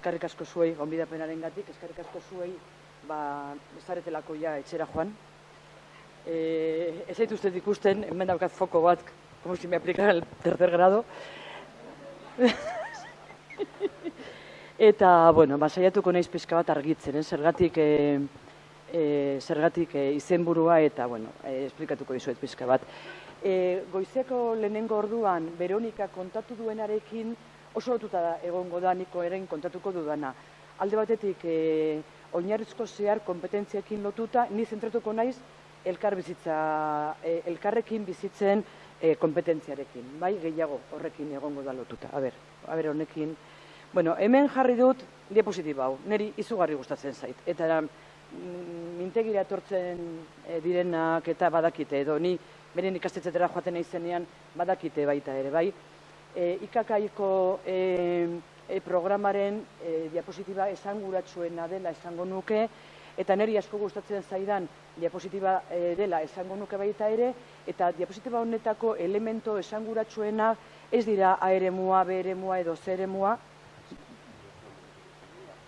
Eskarrik asko zuei, gonbidapenaren gatik, eskarrik asko zuei, ba, ezaretelako ja etxera joan. E, ez zaitu uste ikusten, hemen daukat foko bat, como si me aplicara el tercer grado. Eta, bueno, ba, saiatuko naiz pizka bat argitzen, eh? zergatik, e, e, zergatik e, izenburua eta, bueno, e, esplikatuko dizuet pizka bat. E, goizeko lehenengo orduan, Veronika kontatu duenarekin oso lotuta egongo da niko eren kontatuko dudana. Alde batetik, e, oinarrizko zehar kompetentziekin lotuta, ni zentratuko naiz elkar bizitza, e, elkarrekin bizitzen e, kompetentziarekin, bai, gehiago horrekin egongo da lotuta. A ber, a ber, honekin, Bueno, hemen jarri dut diapositiba hau, niri izugarri gustatzen zait. Eta mm, mintegira etortzen e, direnak eta badakite, edo ni beren ikastetzetera joaten naizenean badakite baita ere, bai? E, ikakaiko e, e, programaren e, diapositiba esanguratsuena dela esango nuke, eta niri asko gustatzen zaidan diapositiba e, dela esango nuke baita ere, eta diapositiba honetako elemento esanguratsuena ez dira A eremua, B eremua edo C eremua,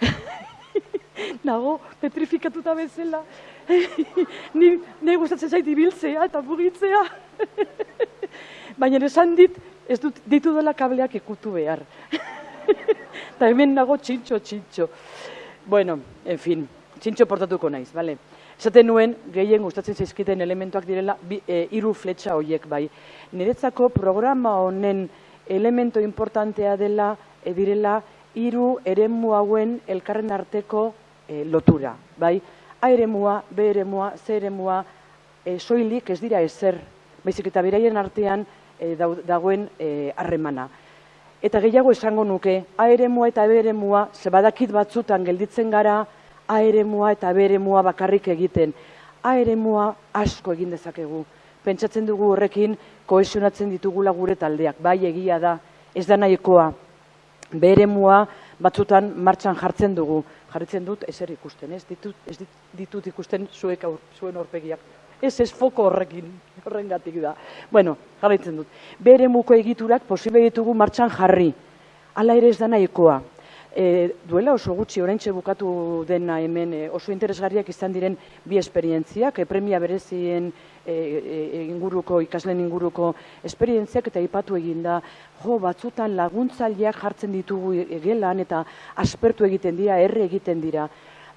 nago petrifikatuta bezala. ni, ni gustatzen zait ibiltzea eta mugitzea. Baina esan dit, ez dut ditu dela kableak ikutu behar. Eta hemen nago txintxo, txintxo. Bueno, en fin, txintxo portatuko naiz, bale? Esaten nuen, gehien gustatzen zaizkiten elementuak direla, e, iru fletxa horiek bai. Niretzako programa honen elemento importantea dela, e, direla, hiru eremu hauen elkarren arteko e, lotura, bai? A eremua, B eremua, C eremua, e, soilik ez dira ezer, baizik eta beraien artean e, dagoen harremana. Eta gehiago esango nuke, A eremua eta B eremua, ze badakit batzutan gelditzen gara, A eremua eta B eremua bakarrik egiten. A eremua asko egin dezakegu. Pentsatzen dugu horrekin kohesionatzen ditugula gure taldeak, bai egia da, ez da nahikoa. B eremua batzutan martxan jartzen dugu, jarritzen dut ezer ikusten, ez ditut, ez ditut ikusten zuek aur, zuen horpegiak. Ez ez foko horrekin, horrengatik da. Bueno, jarraitzen dut. Bere muko egiturak posible ditugu martxan jarri. Hala ere ez da nahikoa. E, duela oso gutxi oraintxe bukatu dena hemen e, oso interesgarriak izan diren bi esperientziak, e, premia berezien e, e, inguruko, ikaslen inguruko esperientziak eta ipatu egin da, jo, batzutan laguntzaileak jartzen ditugu egelan eta aspertu egiten dira, erre egiten dira.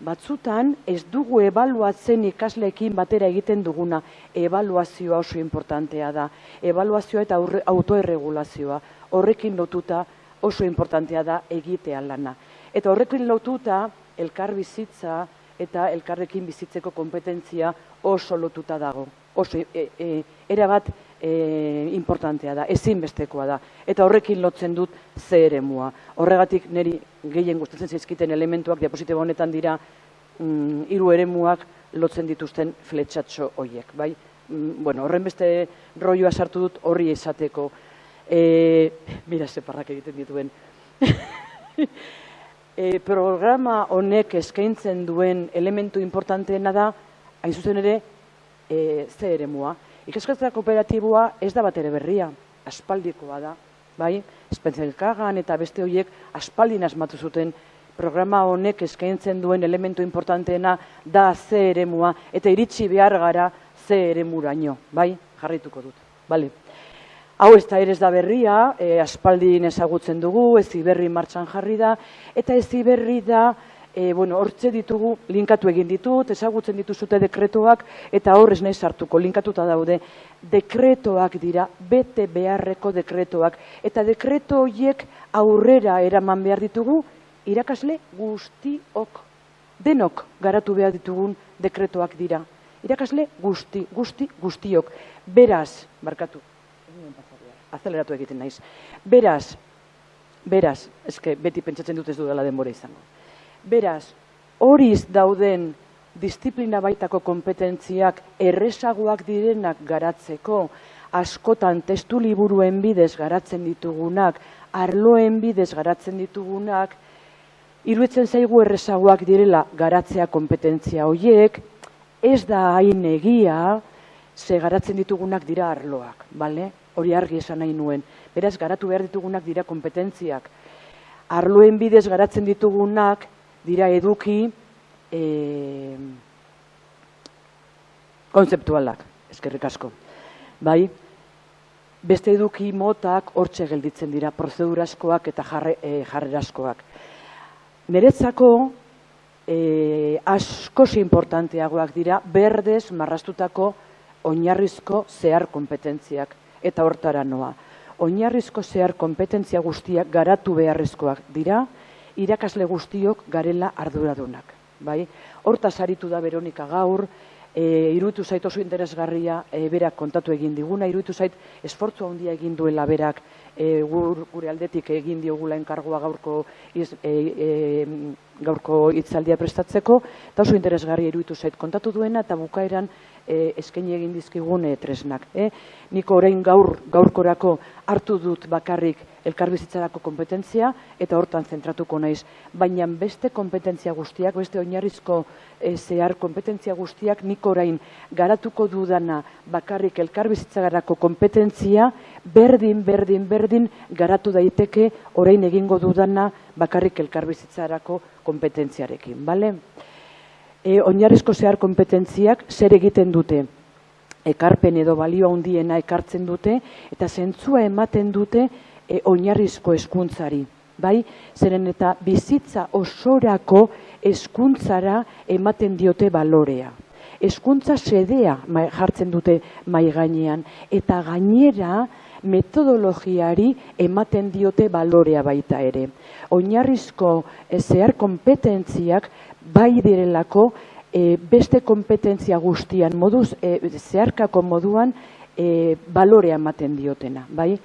Batzutan ez dugu ebaluatzen ikasleekin batera egiten duguna, ebaluazioa oso importantea da, ebaluazioa eta autoerregulazioa, horrekin lotuta oso importantea da egitea lana. Eta horrekin lotuta elkar bizitza eta elkarrekin bizitzeko kompetentzia oso lotuta dago. Oso e, e, erabat e, importantea da, ezinbestekoa da. Eta horrekin lotzen dut ze ere mua. Horregatik niri gehien gustatzen zaizkiten elementuak diapositiba honetan dira mm, hiru eremuak lotzen dituzten fletxatxo horiek. Bai? Mm, bueno, horren beste roioa sartu dut horri esateko. E, mira, separrak egiten dituen. e, programa honek eskaintzen duen elementu importanteena da, hain zuzen ere, e, ze ere mua. Ikaskatza kooperatiboa ez da bat ere berria, aspaldikoa da, bai? Espentzelkagan eta beste horiek aspaldin asmatu zuten programa honek eskaintzen duen elementu importanteena da ze ere mua, eta iritsi behar gara ze ere muraino, bai? Jarrituko dut, bale? Hau ez da ere da berria, e, aspaldin ezagutzen dugu, ez berri martxan jarri da, eta ez berri da, e, bueno, hortze ditugu, linkatu egin ditut, ezagutzen dituzute dekretoak, eta horrez nahi sartuko, linkatuta daude, dekretoak dira, bete beharreko dekretoak, eta dekreto horiek aurrera eraman behar ditugu, irakasle guztiok, denok garatu behar ditugun dekretoak dira. Irakasle guzti, guzti, guztiok. Beraz, barkatu, azeleratu egiten naiz. Beraz, beraz, eske beti pentsatzen dut ez dudala denbora izango. Beraz, horiz dauden disiplina baitako kompetentziak errezagoak direnak garatzeko, askotan testu liburuen bidez garatzen ditugunak, arloen bidez garatzen ditugunak, iruditzen zaigu errezagoak direla garatzea kompetentzia horiek, ez da hain egia, ze garatzen ditugunak dira arloak, bale? hori argi esan nahi nuen. Beraz, garatu behar ditugunak dira kompetentziak. arloen bidez garatzen ditugunak dira eduki e, konzeptualak, eskerrik asko. Bai, beste eduki motak hortxe gelditzen dira, prozeduraskoak eta jarre, e, jarreraskoak. Neretzako e, askosi importanteagoak dira berdez marrastutako oinarrizko zehar kompetentziak eta hortara noa. Oinarrizko zehar kompetentzia guztiak garatu beharrezkoak dira, irakasle guztiok garela arduradunak. Bai? Hortaz aritu da Veronika gaur, e, iruditu zait oso interesgarria e, berak kontatu egin diguna, iruditu zait esfortzu handia egin duela berak e, gure aldetik egin diogula enkargoa gaurko iz, e, e, gaurko hitzaldia prestatzeko, eta oso interesgarria iruditu zait kontatu duena eta bukaeran e, eskaini egin dizkigun e, tresnak. E? Niko orain gaur gaurkorako hartu dut bakarrik elkarbizitzarako kompetentzia eta hortan zentratuko naiz. Baina beste kompetentzia guztiak, beste oinarrizko e, zehar kompetentzia guztiak niko orain garatuko dudana bakarrik elkarbizitzarako kompetentzia berdin, berdin, berdin garatu daiteke orain egingo dudana bakarrik elkarbizitzarako kompetentziarekin. Bale? e, oinarrizko zehar kompetentziak zer egiten dute. Ekarpen edo balio handiena ekartzen dute eta zentzua ematen dute e, oinarrizko hezkuntzari. Bai, zeren eta bizitza osorako hezkuntzara ematen diote balorea. Hezkuntza sedea jartzen dute mai gainean eta gainera metodologiari ematen diote balorea baita ere. Oinarrizko e, zehar kompetentziak bai direlako e, beste kompetentzia guztian moduz, e, zeharkako moduan e, balorea ematen diotena, bai?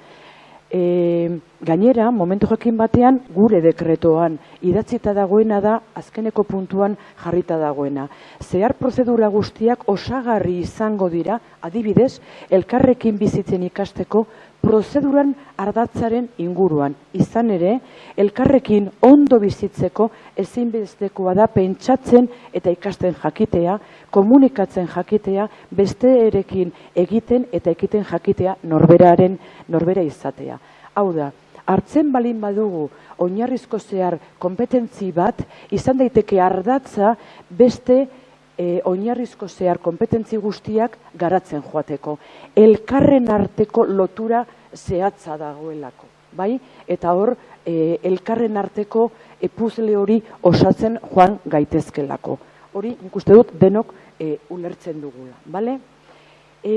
E, gainera, momentu jakin batean, gure dekretoan idatzita dagoena da, azkeneko puntuan jarrita dagoena. Zehar prozedura guztiak osagarri izango dira, adibidez, elkarrekin bizitzen ikasteko prozeduran ardatzaren inguruan. Izan ere, elkarrekin ondo bizitzeko ezinbestekoa da pentsatzen eta ikasten jakitea, komunikatzen jakitea, beste erekin egiten eta egiten jakitea norberaren norbera izatea. Hau da, hartzen balin badugu oinarrizko zehar kompetentzi bat, izan daiteke ardatza beste e, oinarrizko zehar kompetentzi guztiak garatzen joateko. Elkarren arteko lotura zehatza dagoelako. Bai? Eta hor, e, elkarren arteko epuzle hori osatzen joan gaitezkelako. Hori, nik uste dut, denok e, ulertzen dugula. Bale? E,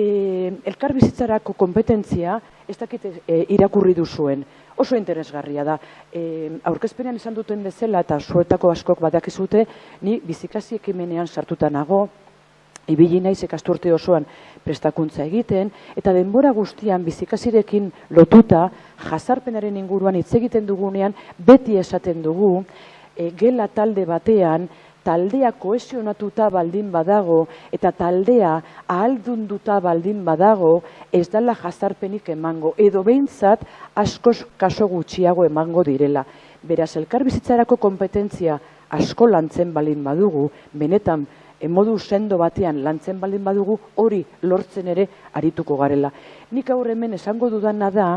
elkar bizitzarako kompetentzia, ez dakit e, irakurri duzuen, oso interesgarria da. E, aurkezpenean esan duten bezala eta zuetako askok badakizute, ni bizikasi ekimenean sartuta nago, ibili naiz ikasturte osoan prestakuntza egiten, eta denbora guztian bizikasirekin lotuta, jazarpenaren inguruan hitz egiten dugunean, beti esaten dugu, e, gela talde batean, taldea kohesionatuta baldin badago eta taldea ahaldunduta baldin badago ez dela jazarpenik emango edo behintzat askoz kaso gutxiago emango direla. Beraz, elkarbizitzarako kompetentzia asko lantzen baldin badugu, benetan modu sendo batean lantzen baldin badugu hori lortzen ere arituko garela. Nik aur hemen esango dudana da,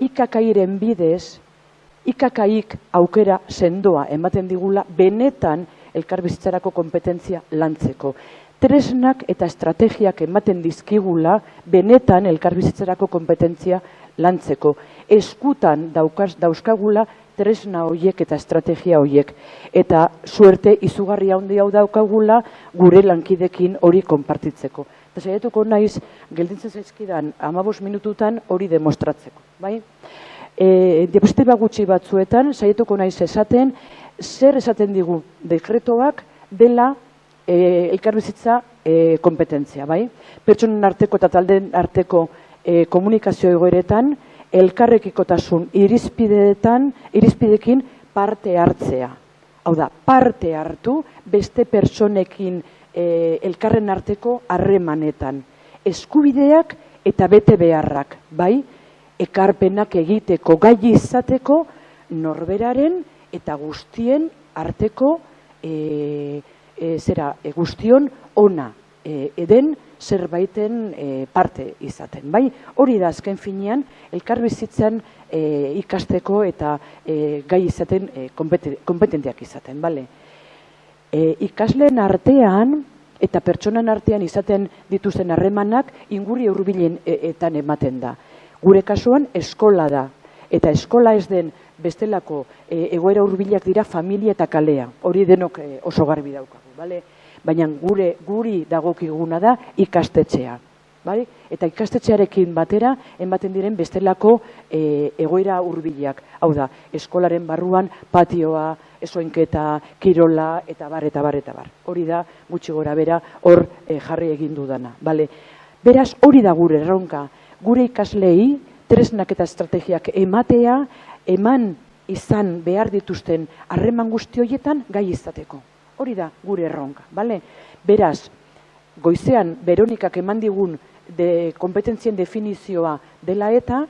ikakairen bidez, ikakaik aukera sendoa ematen digula benetan elkarbizitzarako kompetentzia lantzeko. Tresnak eta estrategiak ematen dizkigula benetan elkarbizitzarako kompetentzia lantzeko. Eskutan daukaz, dauzkagula tresna horiek eta estrategia horiek. Eta suerte izugarri handi hau daukagula gure lankidekin hori konpartitzeko. Eta saiatuko naiz, geldintzen zaizkidan amabos minututan hori demostratzeko. Bai? E, diapositiba gutxi batzuetan, saiatuko naiz esaten, zer esaten digu dekretoak dela e, elkarbizitza e, kompetentzia, bai? Pertsonen arteko eta talden arteko e, komunikazio egoeretan, elkarrekikotasun irizpideetan, irizpidekin parte hartzea. Hau da, parte hartu beste pertsonekin e, elkarren arteko harremanetan. Eskubideak eta bete beharrak, bai? Ekarpenak egiteko, gai izateko, norberaren eta guztien arteko e, e, zera, e, guztion ona e, eden zerbaiten e, parte izaten. Bai, hori da azken finean, elkarbizitzen e, ikasteko eta e, gai izaten e, kompetenteak izaten. Bale? E, ikasleen artean eta pertsonan artean izaten dituzten harremanak inguri hurbilenetan ematen da. Gure kasuan eskola da eta eskola ez den bestelako e, egoera hurbilak dira familia eta kalea. Hori denok e, oso garbi daukagu, bale? baina gure guri dagokiguna da ikastetxea. Bai? Eta ikastetxearekin batera, ematen diren bestelako e, egoera hurbilak. Hau da, eskolaren barruan patioa, esoenketa, kirola, eta bar, eta bar, eta bar. Hori da, gutxi gora bera, hor e, jarri egin dudana. Bale? Beraz, hori da gure erronka. Gure ikaslei, tresnak eta estrategiak ematea, eman izan behar dituzten harreman guzti horietan gai izateko. Hori da gure erronka, bale? Beraz, goizean Veronikak eman digun de kompetentzien definizioa dela eta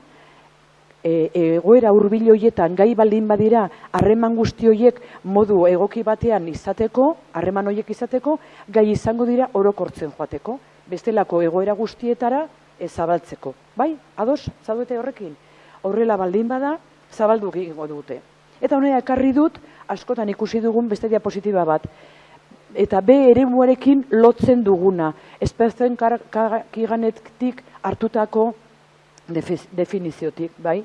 e, egoera hurbil hoietan gai baldin badira harreman guzti hoiek modu egoki batean izateko, harreman hoiek izateko, gai izango dira orokortzen joateko, bestelako egoera guztietara ezabaltzeko. Bai? Ados, zaudete horrekin? Horrela baldin bada, zabaldu egingo dute. Eta honea ekarri dut, askotan ikusi dugun beste diapositiba bat. Eta B ere muarekin lotzen duguna. Ezpertzen kiganetik hartutako definiziotik, bai?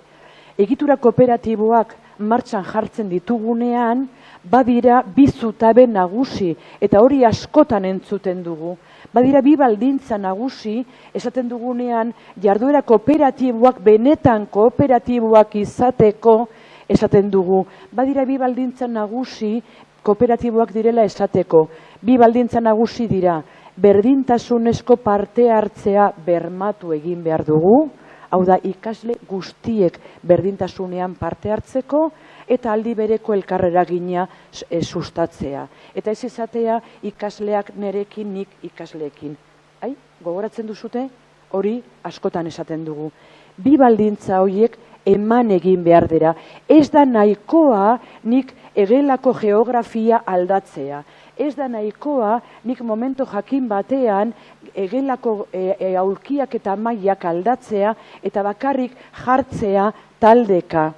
Egitura kooperatiboak martxan jartzen ditugunean, badira bi zutabe nagusi, eta hori askotan entzuten dugu. Badira bi baldintza nagusi, esaten dugunean, jarduera kooperatiboak benetan kooperatiboak izateko, esaten dugu. Badira bi baldintza nagusi kooperatiboak direla esateko. Bi baldintza nagusi dira, berdintasunezko parte hartzea bermatu egin behar dugu, hau da ikasle guztiek berdintasunean parte hartzeko, eta aldi bereko elkarrera gina e, sustatzea. Eta ez izatea ikasleak nerekin, nik ikasleekin. Ai, gogoratzen duzute, hori askotan esaten dugu. Bi baldintza horiek eman egin behar dira. Ez da nahikoa nik egelako geografia aldatzea. Ez da nahikoa nik momento jakin batean egelako e, e, aulkiak eta maiak aldatzea eta bakarrik jartzea taldeka.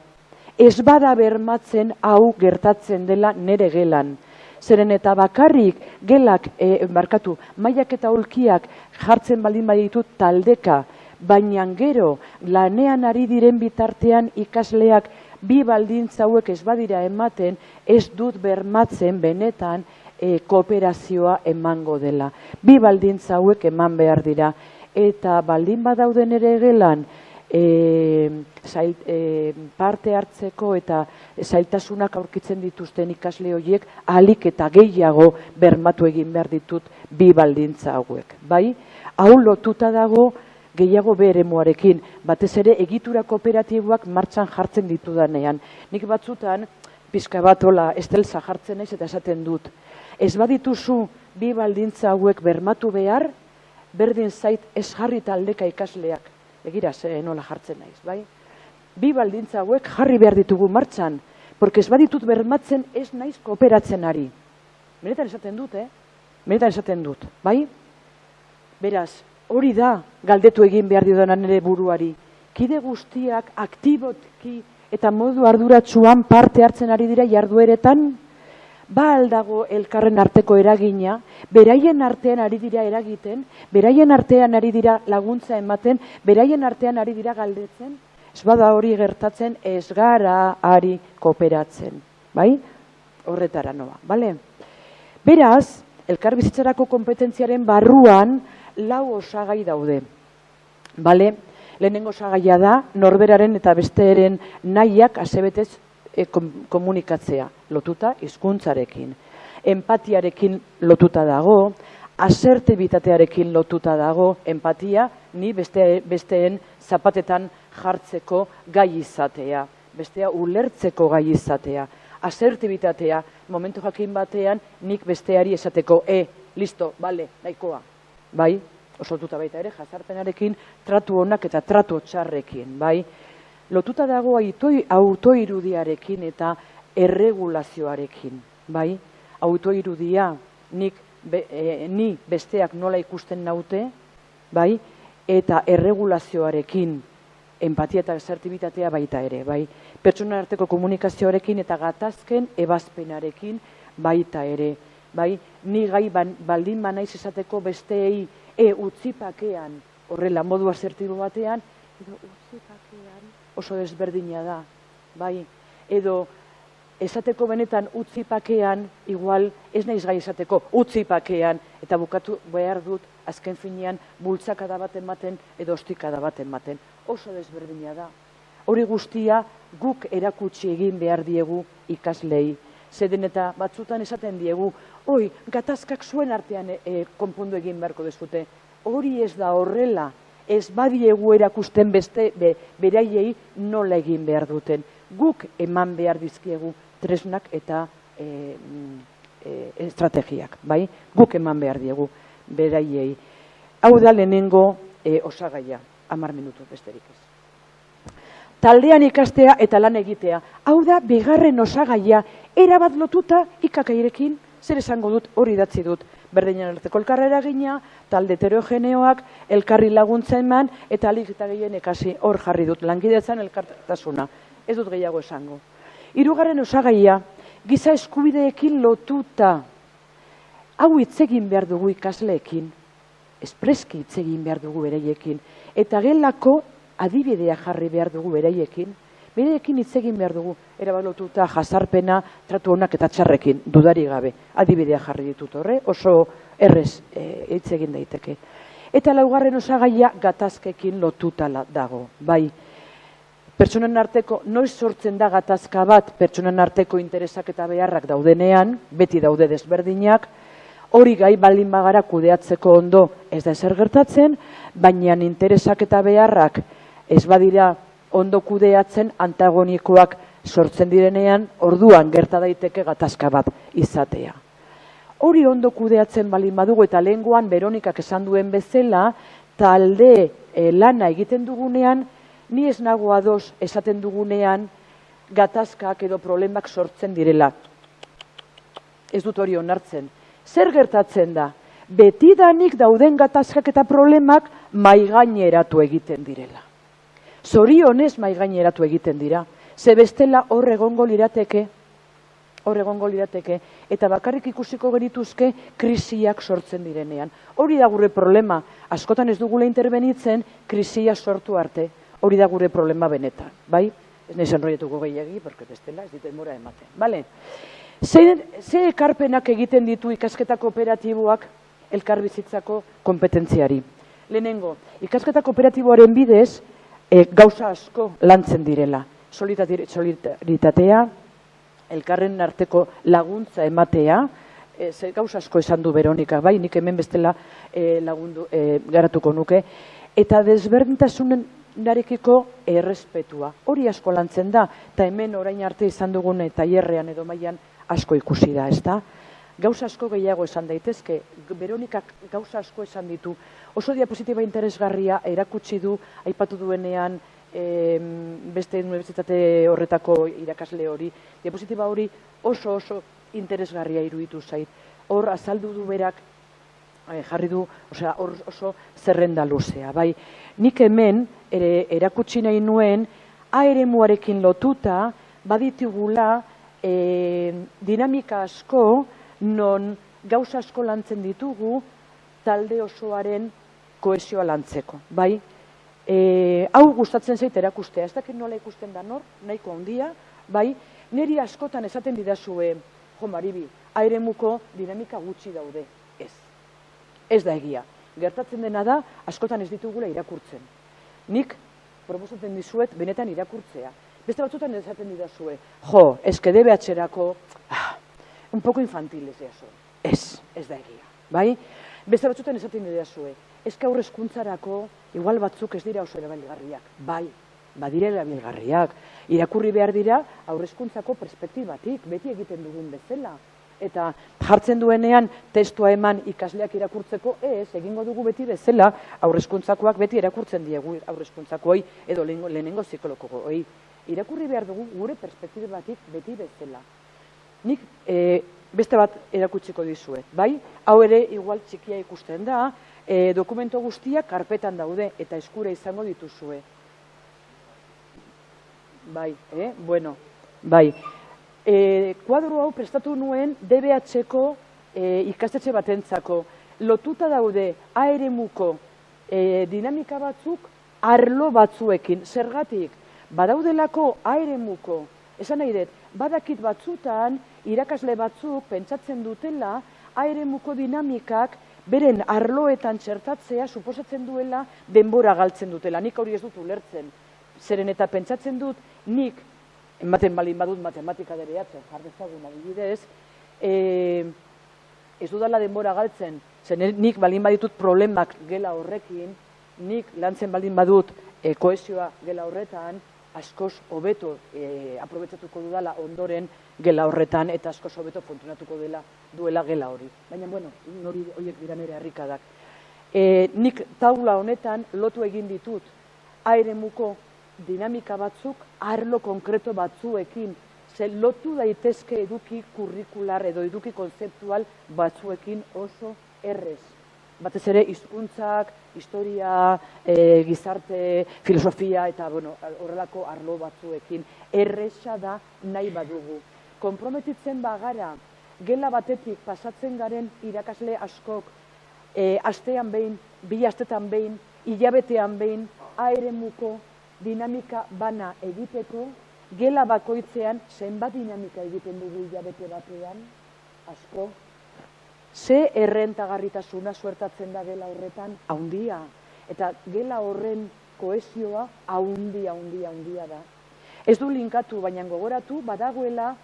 Ez bada bermatzen hau gertatzen dela nere gelan. Zeren eta bakarrik gelak, e, markatu, maiak eta aulkiak jartzen baldin baditut taldeka, baina gero lanean ari diren bitartean ikasleak bi baldintza hauek ez badira ematen, ez dut bermatzen benetan e, kooperazioa emango dela. Bi baldintza hauek eman behar dira. Eta baldin badauden ere gelan, e, zail, e, parte hartzeko eta zailtasunak aurkitzen dituzten ikasle horiek alik eta gehiago bermatu egin behar ditut bi baldintza hauek. Bai, hau lotuta dago, gehiago beremoarekin, batez ere egitura kooperatiboak martxan jartzen ditudanean. Nik batzutan, pizka bat hola, estelza jartzen naiz eta esaten dut. Ez badituzu bi baldintza hauek bermatu behar, berdin zait ez jarri taldeka ikasleak. Egira, ze nola jartzen naiz, bai? Bi baldintza hauek jarri behar ditugu martxan, porque ez baditut bermatzen ez naiz kooperatzen ari. Benetan esaten dut, eh? Benetan esaten dut, bai? Beraz, hori da galdetu egin behar diodan ere buruari. Kide guztiak aktibotki eta modu arduratsuan parte hartzen ari dira jardueretan, ba aldago elkarren arteko eragina, beraien artean ari dira eragiten, beraien artean ari dira laguntza ematen, beraien artean ari dira galdetzen, ez bada hori gertatzen ez gara ari kooperatzen. Bai? Horretara noa, bale? Beraz, elkarbizitzarako kompetentziaren barruan, lau osagai daude. Bale, lehenengo osagaia da, norberaren eta besteeren nahiak asebetez e, komunikatzea, lotuta hizkuntzarekin. Empatiarekin lotuta dago, asertibitatearekin lotuta dago, empatia, ni beste, besteen zapatetan jartzeko gai izatea, bestea ulertzeko gai izatea, asertibitatea, momentu jakin batean, nik besteari esateko, e, listo, bale, nahikoa, bai, osotuta baita ere, jazarpenarekin, tratu honak eta tratu txarrekin, bai. Lotuta dago autoirudiarekin eta erregulazioarekin, bai. Autoirudia, nik be, e, ni besteak nola ikusten naute, bai, eta erregulazioarekin empatia eta asertibitatea baita ere, bai. Pertsona arteko komunikazioarekin eta gatazken ebazpenarekin baita ere, bai. Ni gai ban, baldin banaiz esateko besteei e utzipakean horrela modu asertibo batean, edo utzipakean oso desberdina da, bai. Edo esateko benetan utzipakean, igual ez naiz gai esateko utzipakean, eta bukatu behar dut azken finean bultzakada bat ematen edo ostikada bat ematen. Oso desberdina da. Hori guztia guk erakutsi egin behar diegu ikaslei. Zeden eta batzutan esaten diegu, oi, gatazkak zuen artean e, konpondu egin beharko dezute. Hori ez da horrela, ez badiegu erakusten beste be, beraiei nola egin behar duten. Guk eman behar dizkiegu tresnak eta e, e, estrategiak, bai? Guk eman behar diegu beraiei. Hau da lehenengo e, osagaia, amar minutu besterik ez. Taldean ikastea eta lan egitea. Hau da, bigarren osagaia, erabat lotuta ikakairekin, zer esango dut, hori datzi dut. Berdinen arteko elkarrera gina, talde heterogeneoak, elkarri laguntza eman, eta alik eta gehien ekasi hor jarri dut, langidetzen elkartasuna. Ez dut gehiago esango. Hirugarren osagaia, giza eskubideekin lotuta. Hau hitz egin behar dugu ikasleekin, espreski hitz egin behar dugu bereiekin, eta gelako adibidea jarri behar dugu bereiekin, bereiekin hitz egin behar dugu, erabalotuta jasarpena, tratu honak eta txarrekin, dudari gabe, adibidea jarri ditut horre, oso errez e, hitz egin daiteke. Eta laugarren osagaia gatazkekin lotuta dago, bai, pertsonen arteko, noiz sortzen da gatazka bat, pertsonen arteko interesak eta beharrak daudenean, beti daude desberdinak, hori gai baldin bagara kudeatzeko ondo ez da ezer gertatzen, baina interesak eta beharrak ez badira ondo kudeatzen antagonikoak sortzen direnean, orduan gerta daiteke gatazka bat izatea. Hori ondo kudeatzen baldin badugu eta lehengoan Veronikak esan duen bezala, talde eh, lana egiten dugunean, ni ez nago ados esaten dugunean gatazkak edo problemak sortzen direla. Ez dut hori onartzen. Zer gertatzen da? Betidanik dauden gatazkak eta problemak maigaineratu egiten direla. Zorionez maigaineratu egiten dira. Ze bestela hor egongo lirateke, hor egongo lirateke, eta bakarrik ikusiko genituzke krisiak sortzen direnean. Hori da gure problema, askotan ez dugula intervenitzen krisia sortu arte. Hori da gure problema benetan, bai? Ez nahi zenroietuko gehiagi, porque bestela ez ditu mora ematen, bale? Ze, ze ekarpenak egiten ditu ikasketa kooperatiboak elkarbizitzako kompetentziari? Lehenengo, ikasketa kooperatiboaren bidez e, gauza asko lantzen direla. Solidaritatea, elkarren arteko laguntza ematea, e, ze gauza asko esan du Veronika, bai, nik hemen bestela e, lagundu, e, garatuko nuke, eta desberdintasunen narekiko errespetua. Hori asko lantzen da, eta hemen orain arte izan dugun eta hierrean edo mailan asko ikusi da, ez da? Gauza asko gehiago esan daitezke, Veronikak gauza asko esan ditu. Oso diapositiba interesgarria erakutsi du, aipatu duenean, e, beste universitate horretako irakasle hori. Diapositiba hori oso oso interesgarria iruditu zait. Hor azaldu du berak Eh, jarri du, osea, oso zerrenda luzea, bai. Nik hemen ere erakutsi nahi nuen A muarekin lotuta baditugula e, dinamika asko non gauza asko lantzen ditugu talde osoaren koesioa lantzeko, bai. E, hau gustatzen zait erakustea, ez dakit nola ikusten da nor, nahiko handia, bai. Neri askotan esaten didazue, jo maribi, airemuko dinamika gutxi daude, ez ez da egia. Gertatzen dena da, askotan ez ditugula irakurtzen. Nik, proposatzen dizuet, benetan irakurtzea. Beste batzutan ez zaten didazue, jo, eske debe atxerako, ah, un poco infantil ez Ez, ez da egia. Bai? Beste batzutan ez zaten didazue, eske aurrezkuntzarako, igual batzuk ez dira oso erabilgarriak. Bai, badire erabilgarriak. Irakurri behar dira aurrezkuntzako perspektibatik, beti egiten dugun bezala eta jartzen duenean testua eman ikasleak irakurtzeko, ez, egingo dugu beti bezala, aurrezkuntzakoak beti irakurtzen diegu aurrezkuntzakoi edo lehenengo psikologoko. Oi, irakurri behar dugu gure perspektibatik beti bezala. Nik e, beste bat erakutsiko dizuet, bai? Hau ere igual txikia ikusten da, e, dokumento guztiak karpetan daude eta eskura izango dituzue. Bai, eh? Bueno, bai. E, kuadro hau prestatu nuen DBH-ko e, ikastetxe batentzako. Lotuta daude aeremuko e, dinamika batzuk arlo batzuekin. Zergatik, badaudelako aeremuko, esan nahi dut, badakit batzutan irakasle batzuk pentsatzen dutela aeremuko dinamikak beren arloetan txertatzea suposatzen duela denbora galtzen dutela. Nik hori ez dut ulertzen. Zeren eta pentsatzen dut nik, ematen balin badut matematika dereatzen, jardezagun adibidez, e, ez dudala denbora galtzen, zen nik balin baditut problemak gela horrekin, nik lantzen baldin badut e, koesioa gela horretan, askoz hobeto e, aprobetsatuko dudala ondoren gela horretan eta askoz hobeto funtzionatuko dela duela gela hori. Baina, bueno, hori horiek dira nire harrikadak. E, nik taula honetan lotu egin ditut airemuko dinamika batzuk arlo konkreto batzuekin ze lotu daitezke eduki kurrikular edo eduki konzeptual batzuekin oso errez. Batez ere hizkuntzak, historia, e, gizarte, filosofia eta bueno, horrelako arlo batzuekin erresa da nahi badugu. Konprometitzen bagara gela batetik pasatzen garen irakasle askok e, astean behin, bi astetan behin, hilabetean behin, aeremuko dinamika bana egiteko, gela bakoitzean zenbat dinamika egiten dugu hilabete batean, asko, ze errentagarritasuna suertatzen da gela horretan, haundia, eta gela horren koesioa haundia, haundia, haundia da. Ez du linkatu, baina gogoratu, badagoela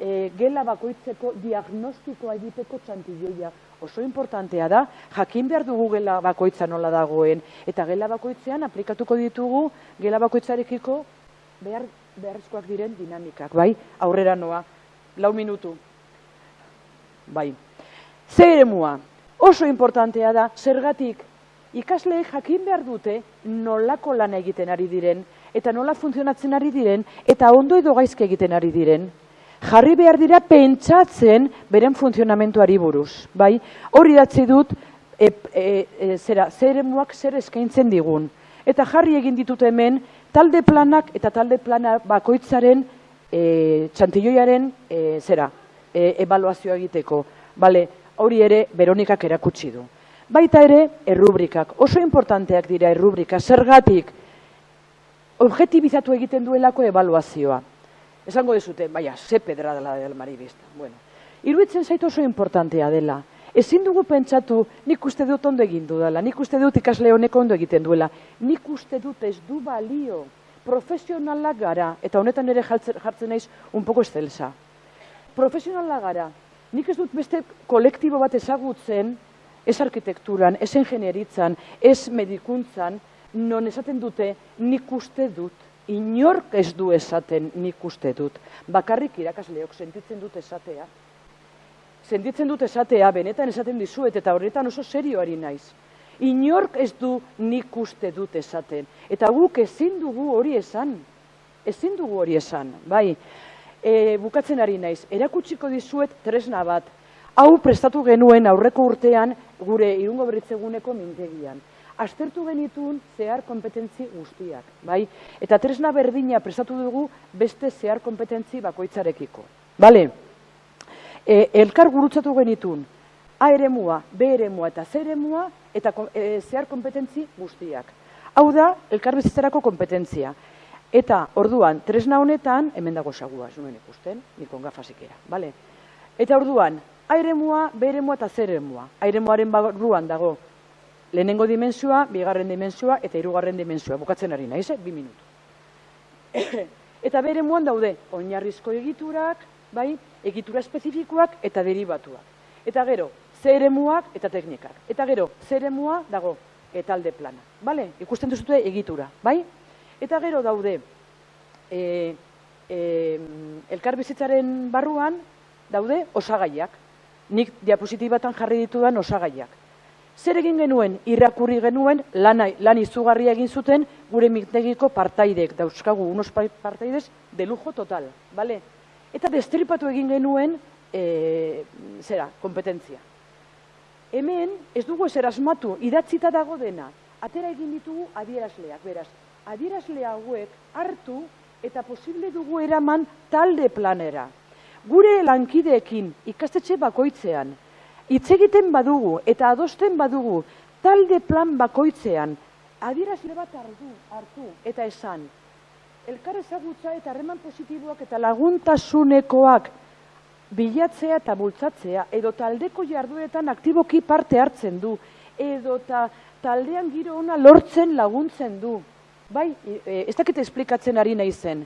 e, gela bakoitzeko diagnostikoa egiteko txantilloia. Oso importantea da, jakin behar dugu gela bakoitza nola dagoen, eta gela bakoitzean aplikatuko ditugu gela bakoitzarekiko behar, beharrezkoak diren dinamikak, bai? Aurrera noa, lau minutu. Bai. Zer emua, oso importantea da, zergatik, ikasleek jakin behar dute nolako lan egiten ari diren, eta nola funtzionatzen ari diren, eta ondo edo gaizke egiten ari diren jarri behar dira pentsatzen beren funtzionamentuari buruz. Bai? Hori datzi dut, e, e, e, zera, zer emuak zer eskaintzen digun. Eta jarri egin ditut hemen, talde planak eta talde plana bakoitzaren e, txantilloiaren e, zera, e, evaluazioa egiteko. Bale, hori ere Veronikak erakutsi du. Baita ere, errubrikak. Oso importanteak dira errubrika. Zergatik, objetibizatu egiten duelako evaluazioa. Esango dezute, baina, ze pedra dela del maribista. Bueno, iruditzen zaitu oso importantea dela. Ezin dugu pentsatu, nik uste dut ondo egin dela, nik uste dut ikasle honek ondo egiten duela, nik uste dut ez du balio, profesionalak gara, eta honetan ere jartzen naiz un poco estelsa. Profesionalak gara, nik ez dut beste kolektibo bat ezagutzen, ez arkitekturan, ez ingenieritzan, ez medikuntzan, non esaten dute, nik uste dut, inork ez du esaten nik uste dut. Bakarrik irakasleok sentitzen dut esatea. Sentitzen dut esatea, benetan esaten dizuet, eta horretan oso serioari naiz. Inork ez du nik uste dut esaten. Eta guk ezin dugu hori esan. Ezin dugu hori esan, bai. E, bukatzen ari naiz, erakutsiko dizuet tresna bat. Hau prestatu genuen aurreko urtean gure irungo beritzeguneko mintegian aztertu genitun zehar kompetentzi guztiak, bai? Eta tresna berdina prestatu dugu beste zehar kompetentzi bakoitzarekiko. Bale, e, elkar gurutzatu genitun A eremua, B eremua eta C eremua eta e, zehar kompetentzi guztiak. Hau da, elkar bizitzerako kompetentzia. Eta orduan, tresna honetan, hemen dago sagua, ez nuen ikusten, nikon gafazikera, bale? Eta orduan, A eremua, B eremua eta C eremua. A eremuaren barruan dago lehenengo dimensioa, bigarren dimensioa eta hirugarren dimensioa. Bukatzen ari naiz, eh? bi minutu. eta bere muan daude, oinarrizko egiturak, bai, egitura espezifikoak eta derivatuak. Eta gero, zeremuak eta teknikak. Eta gero, zeremua dago, eta alde plana. Bale? Ikusten duzute egitura, bai? Eta gero daude, e, e, elkar bizitzaren barruan, daude osagaiak. Nik diapositibatan jarri ditudan osagaiak. Zer egin genuen, irakurri genuen, lan, lan izugarria egin zuten, gure miktegiko partaidek, dauzkagu, unos partaidez, de lujo total, bale? Eta destripatu egin genuen, e, zera, kompetentzia. Hemen, ez dugu ezer asmatu, idatzita dago dena. Atera egin ditugu adierazleak, beraz. Adierazle hauek hartu eta posible dugu eraman talde planera. Gure lankideekin ikastetxe bakoitzean, hitz egiten badugu eta adosten badugu talde plan bakoitzean, adierazle bat hartu, hartu eta esan, elkar ezagutza eta harreman positiboak eta laguntasunekoak bilatzea eta bultzatzea, edo taldeko jarduetan aktiboki parte hartzen du, edo ta, taldean giro ona lortzen laguntzen du. Bai, e, ez dakit esplikatzen ari nahi zen.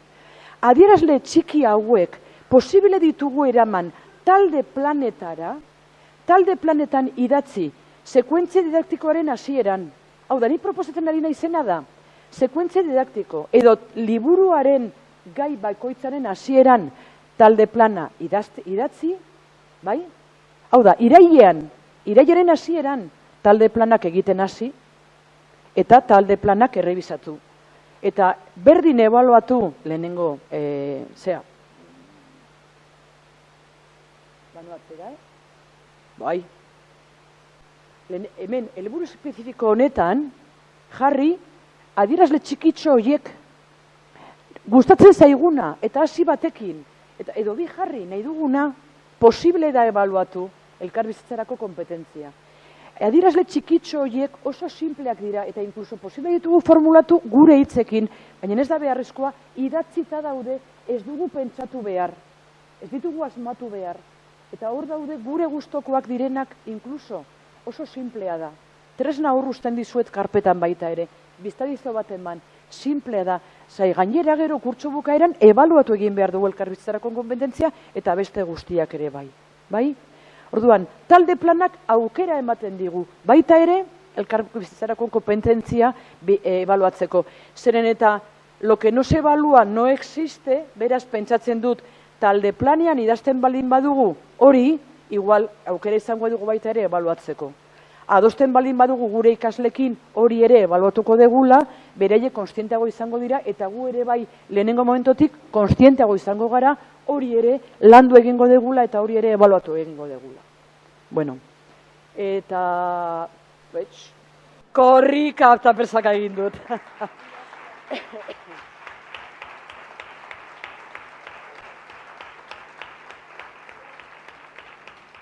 Adierazle txiki hauek posible ditugu eraman talde planetara, talde planetan idatzi, sekuentzia didaktikoaren hasieran. Hau da, ni proposatzen ari nahi zena da, sekuentzia didaktiko, edo liburuaren gai baikoitzaren hasieran talde plana idazte, idatzi, bai? Hau da, irailean, irailaren hasieran talde planak egiten hasi, eta talde planak errebizatu. Eta berdin ebaluatu lehenengo, e, zea, Banuatzera, eh? Bai. Lehen, hemen, helburu espezifiko honetan, jarri, adierazle txikitxo horiek gustatzen zaiguna, eta hasi batekin, eta edo bi jarri nahi duguna, posible da ebaluatu elkarbizitzarako kompetentzia. Adierazle txikitxo horiek oso simpleak dira, eta inkluso posible ditugu formulatu gure hitzekin, baina ez da beharrezkoa, idatzita daude ez dugu pentsatu behar, ez ditugu asmatu behar, Eta hor daude gure gustokoak direnak inkluso oso simplea da. Tresna hor usten dizuet karpetan baita ere. Biztadizo bat eman, simplea da. Zai, gainera gero kurtso bukaeran ebaluatu egin behar dugu elkarbizitzarako kompetentzia eta beste guztiak ere bai. Bai? Orduan, talde planak aukera ematen digu. Baita ere, elkarbizitzarako kompetentzia e, ebaluatzeko. Zeren eta, lo que no se evalua no existe, beraz pentsatzen dut, talde planean idazten balin badugu hori, igual aukera izango dugu baita ere ebaluatzeko. Adosten balin badugu gure ikaslekin hori ere ebaluatuko degula, bereie konstienteago izango dira, eta gu ere bai lehenengo momentotik konstienteago izango gara, hori ere landu egingo degula eta hori ere ebaluatu egingo degula. Bueno, eta... Betx, korrika eta persaka egin dut.